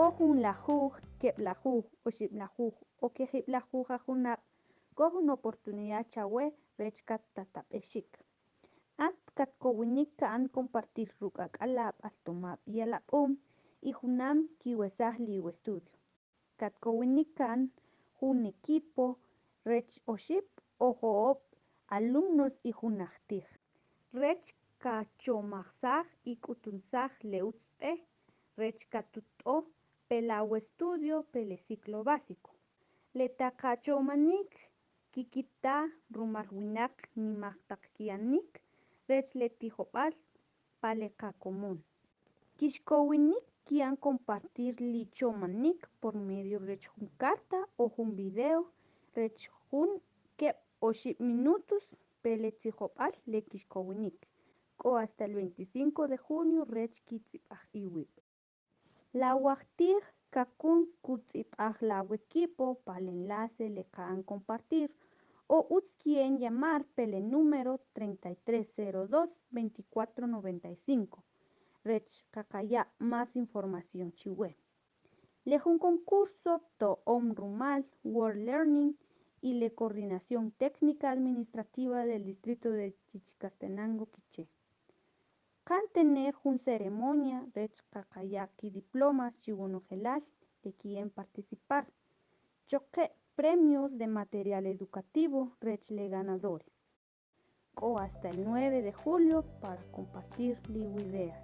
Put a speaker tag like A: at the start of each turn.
A: Kohun la kep la o ship la o que hip la juj a junap, kohun oportunidad chawe, rechkat tatapeshik. At kat kowinik kaan compartir rukak alap altomap y alap um, y junam kiwesah liwe estudio. Kat kowinik kaan un equipo, rech o ship, o joop, alumnos y junachtij. Rech ka chomaxaj y kutunzaj leutz'e, rech katut'o pelawe estudio pele ciclo básico. Letaqachomanik kikita rumal winak nimaqtaq kiyanik rech letijob'al paleqa común. Kixkowinik kian compartir lichomanik por medio jun carta o jun video rech keb o minutos pele tijob'al le kixkowinik k'o hasta el 25 de junio rech kitz'ib'aj iwib'. Lawajtij kakun kutz'ib'aj law equipo pal enlace le qa'an compartir o kien llamar pele número 3302 2495 rech qaqaya' más información chiwe. Le concurso to Om Rumal World Learning y la Coordinación Técnica Administrativa del Distrito de Chichicastenango, Quiché. Kan tener una ceremonia de y diplomas chiwonojelal que quieren participar. Choque premios de material educativo rechle ganadores. O hasta el 9 de julio para compartir ideas.